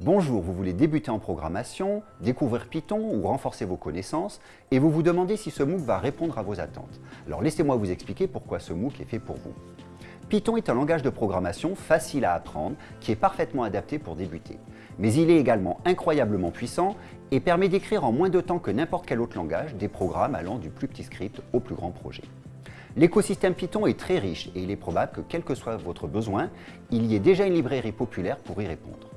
Bonjour, vous voulez débuter en programmation, découvrir Python ou renforcer vos connaissances et vous vous demandez si ce MOOC va répondre à vos attentes. Alors laissez-moi vous expliquer pourquoi ce MOOC est fait pour vous. Python est un langage de programmation facile à apprendre qui est parfaitement adapté pour débuter. Mais il est également incroyablement puissant et permet d'écrire en moins de temps que n'importe quel autre langage des programmes allant du plus petit script au plus grand projet. L'écosystème Python est très riche et il est probable que quel que soit votre besoin, il y ait déjà une librairie populaire pour y répondre.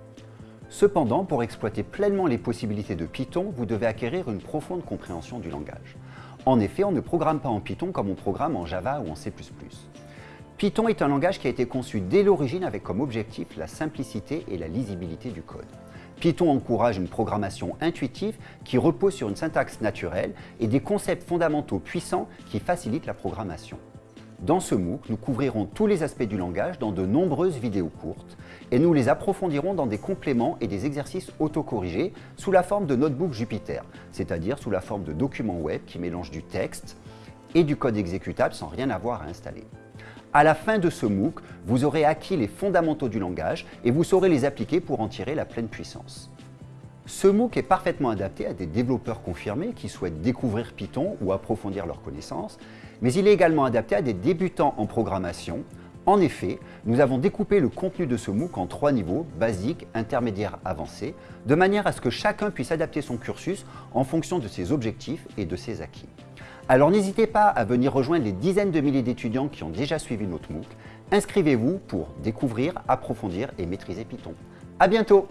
Cependant, pour exploiter pleinement les possibilités de Python, vous devez acquérir une profonde compréhension du langage. En effet, on ne programme pas en Python comme on programme en Java ou en C++. Python est un langage qui a été conçu dès l'origine avec comme objectif la simplicité et la lisibilité du code. Python encourage une programmation intuitive qui repose sur une syntaxe naturelle et des concepts fondamentaux puissants qui facilitent la programmation. Dans ce MOOC, nous couvrirons tous les aspects du langage dans de nombreuses vidéos courtes et nous les approfondirons dans des compléments et des exercices autocorrigés sous la forme de notebook Jupyter, c'est-à-dire sous la forme de documents web qui mélangent du texte et du code exécutable sans rien avoir à installer. À la fin de ce MOOC, vous aurez acquis les fondamentaux du langage et vous saurez les appliquer pour en tirer la pleine puissance. Ce MOOC est parfaitement adapté à des développeurs confirmés qui souhaitent découvrir Python ou approfondir leurs connaissances, mais il est également adapté à des débutants en programmation. En effet, nous avons découpé le contenu de ce MOOC en trois niveaux, basique, intermédiaire, avancé, de manière à ce que chacun puisse adapter son cursus en fonction de ses objectifs et de ses acquis. Alors n'hésitez pas à venir rejoindre les dizaines de milliers d'étudiants qui ont déjà suivi notre MOOC. Inscrivez-vous pour découvrir, approfondir et maîtriser Python. À bientôt